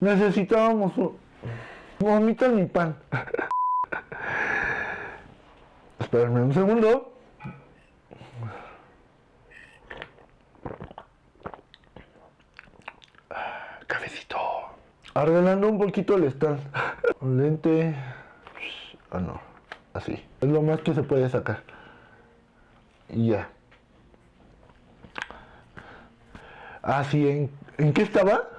Necesitábamos. Vomita mi pan. Espérenme un segundo. Cafecito. Arreglando un poquito el stand. Lente. Ah, no. Así. Es lo más que se puede sacar. Y ya. Así, ¿en, ¿en qué estaba?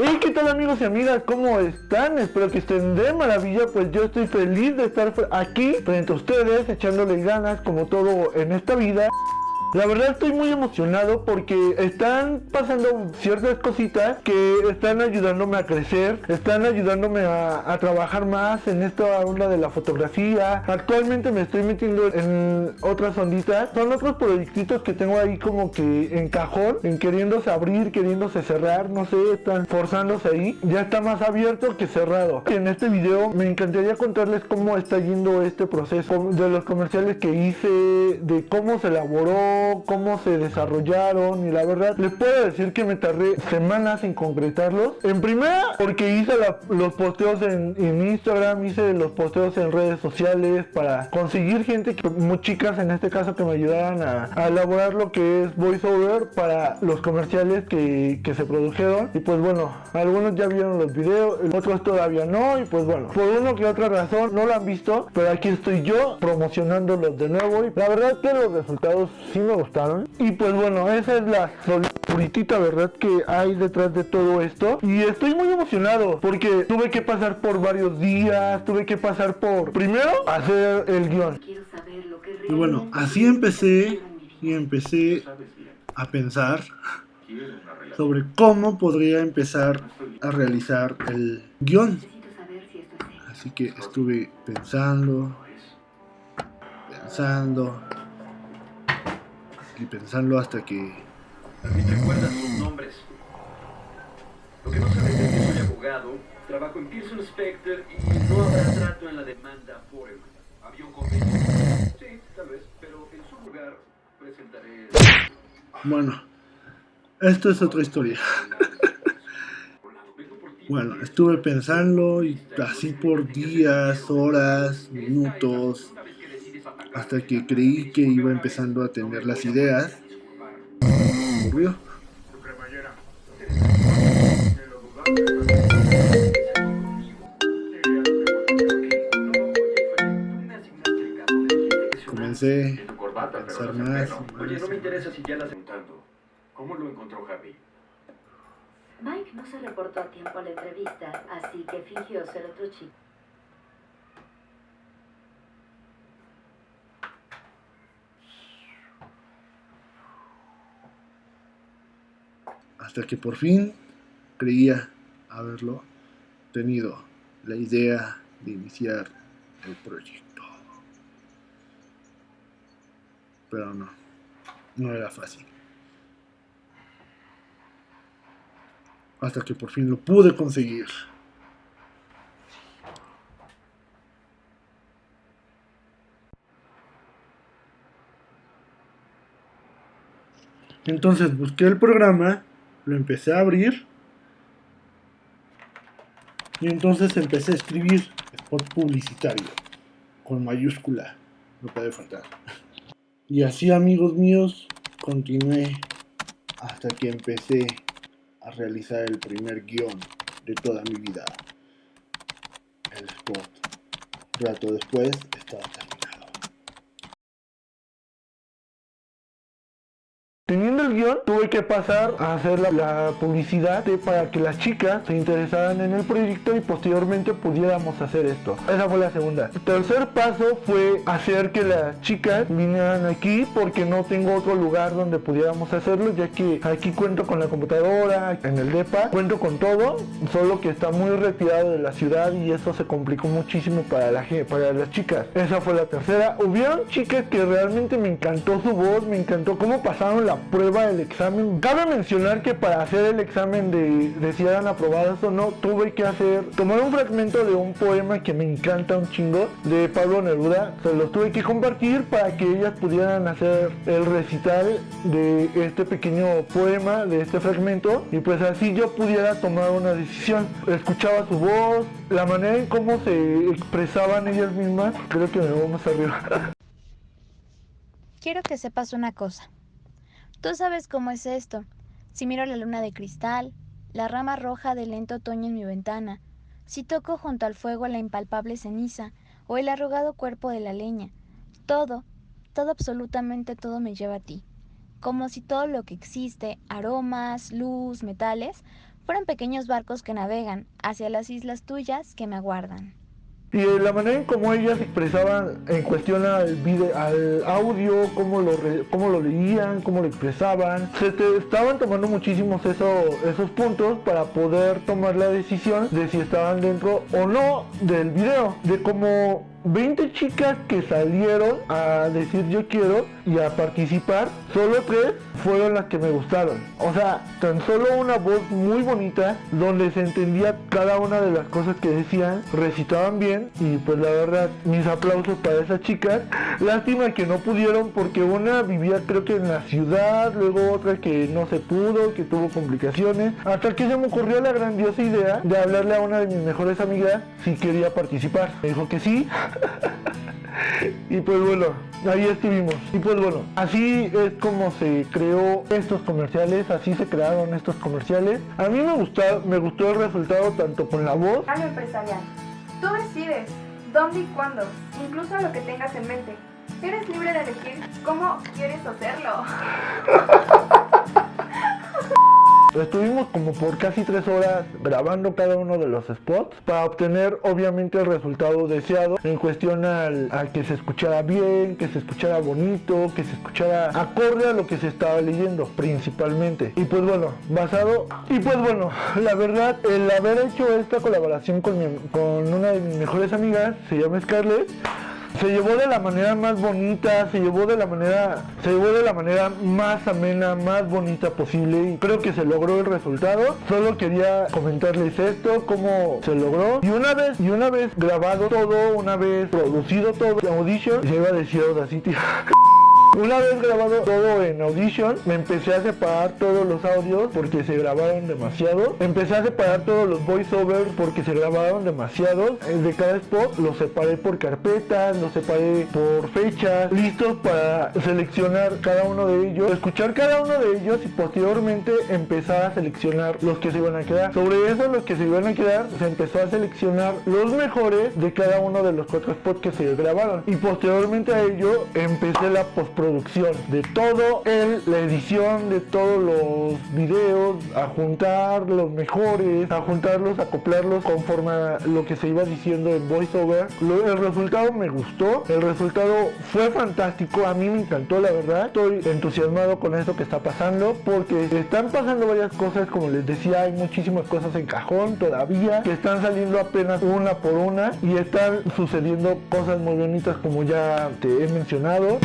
Hey, ¿qué tal amigos y amigas? ¿Cómo están? Espero que estén de maravilla, pues yo estoy feliz de estar aquí frente a ustedes, echándole ganas como todo en esta vida. La verdad estoy muy emocionado porque están pasando ciertas cositas que están ayudándome a crecer, están ayudándome a, trabajar más en esta onda de la fotografía. Actualmente me estoy metiendo en otras onditas. Son otros proyectitos que tengo ahí como que en cajón, en queriéndose abrir, queriéndose cerrar, no sé, están forzándose ahí. Ya está más abierto que cerrado. En este video me encantaría contarles cómo está yendo este proceso de los comerciales que hice, de cómo se elaboró cómo se desarrollaron y la verdad les puedo decir que me tardé semanas en concretarlos. En primera porque hice los posteos en, Instagram, hice los posteos en redes sociales para conseguir gente, que, muy chicas en este caso que me ayudaran a, elaborar lo que es voiceover para los comerciales que, se produjeron. Y pues bueno, algunos ya vieron los videos, otros todavía no y pues bueno, por una que otra razón no lo han visto, pero aquí estoy yo promocionándolos de nuevo y la verdad que los resultados sí me gustaron. Y pues bueno, esa es la puritita verdad que hay detrás de todo esto. Y estoy muy emocionado porque tuve que pasar por varios días, tuve que pasar por primero hacer el guion. Y bueno, así empecé y empecé a pensar sobre cómo podría empezar a realizar el guion. Así que estuve pensando, pensando, y pensarlo hasta que... También recuerdas sus nombres. Lo que no sabes es que soy abogado, trabajo en Pearson Specter y no habrá trato en la demanda Foreman. ¿Había un convenio? Sí, tal vez, pero en su lugar presentaré... Bueno, esto es otra historia. Bueno, estuve pensando y así por días, horas, minutos, hasta que creí que iba empezando a tener las ideas. Ocurrió. Comencé a pensar más. Oye, no me interesa si ya las preguntando. ¿Cómo lo encontró Javi? Mike no se reportó a tiempo a la entrevista, así que fingió ser otro chico. Hasta que por fin creía haberlo tenido la idea de iniciar el proyecto. Pero no, no era fácil. Hasta que por fin lo pude conseguir. Entonces busqué el programa lo empecé a abrir y entonces empecé a escribir spot publicitario con mayúscula, no puede faltar. Y así amigos míos, continué hasta que empecé a realizar el primer guion de toda mi vida. El spot. rato después estaba tuve que pasar a hacer la, publicidad para que las chicas se interesaran en el proyecto y posteriormente pudiéramos hacer esto. Esa fue la segunda. El tercer paso fue hacer que las chicas vinieran aquí porque no tengo otro lugar donde pudiéramos hacerlo, ya que aquí cuento con la computadora, en el DEPA, cuento con todo, solo que está muy retirado de la ciudad y eso se complicó muchísimo para, la, para las chicas. Esa fue la tercera. Hubieron chicas que realmente me encantó su voz, me encantó cómo pasaron la prueba, examen. Cabe mencionar que para hacer el examen de, si eran aprobadas o no, tuve que hacer, tomar un fragmento de un poema que me encanta un chingo, de Pablo Neruda. Se los tuve que compartir para que ellas pudieran hacer el recital de este pequeño poema, de este fragmento, y pues así yo pudiera tomar una decisión. Escuchaba su voz, la manera en cómo se expresaban ellas mismas, creo que me voy más arriba. Quiero que sepas una cosa. Tú sabes cómo es esto. Si miro la luna de cristal, la rama roja del lento otoño en mi ventana, si toco junto al fuego la impalpable ceniza o el arrugado cuerpo de la leña, todo, todo absolutamente todo me lleva a ti, como si todo lo que existe, aromas, luz, metales, fueran pequeños barcos que navegan hacia las islas tuyas que me aguardan. Y la manera en cómo ellas expresaban en cuestión al, video, al audio, cómo lo, re- cómo lo leían, cómo lo expresaban, se te estaban tomando muchísimos eso- esos puntos para poder tomar la decisión de si estaban dentro o no del video. De como 20 chicas que salieron a decir yo quiero y a participar, solo tres fueron las que me gustaron. O sea, tan solo una voz muy bonita donde se entendía cada una de las cosas que decían, recitaban bien y pues la verdad mis aplausos para esas chicas. Lástima que no pudieron porque una vivía creo que en la ciudad, luego otra que no se pudo, que tuvo complicaciones, hasta que se me ocurrió la grandiosa idea de hablarle a una de mis mejores amigas si quería participar. Me dijo que sí. Y pues bueno, ahí estuvimos. Y pues bueno, así es como se creó estos comerciales, así se crearon estos comerciales. A mí me gustó, me gustó el resultado tanto con la voz Algo empresarial. Tú decides dónde y cuándo, incluso lo que tengas en mente. Eres libre de elegir cómo quieres hacerlo. Estuvimos como por casi tres horas grabando cada uno de los spots para obtener obviamente el resultado deseado en cuestión al, a que se escuchara bien, que se escuchara bonito, que se escuchara acorde a lo que se estaba leyendo principalmente. Y pues bueno, basado... Y pues bueno, la verdad, el haber hecho esta colaboración con, con una de mis mejores amigas, se llama Scarlett, se llevó de la manera más bonita, se llevó de la manera, se llevó de la manera más amena, más bonita posible y creo que se logró el resultado. Solo quería comentarles esto, cómo se logró. Y una vez, y una vez grabado todo, una vez producido todo, Audition, se iba a decir Audacity. Una vez grabado todo en Audition, me empecé a separar todos los audios porque se grabaron demasiado. Empecé a separar todos los voiceovers porque se grabaron demasiados. Eh, De cada spot los separé por carpetas, los separé por fechas, listos para seleccionar cada uno de ellos, escuchar cada uno de ellos y posteriormente empezar a seleccionar los que se iban a quedar. Sobre eso, los que se iban a quedar, se empezó a seleccionar los mejores de cada uno de los cuatro spots que se grabaron. Y posteriormente a ello, empecé la postproducción de todo el, la edición de todos los videos, a juntar los mejores, a juntarlos, a acoplarlos conforme a lo que se iba diciendo en voiceover. El resultado me gustó, el resultado fue fantástico, a mí me encantó la verdad. Estoy entusiasmado con esto que está pasando porque están pasando varias cosas, como les decía, hay muchísimas cosas en cajón todavía que están saliendo apenas una por una y están sucediendo cosas muy bonitas como ya te he mencionado.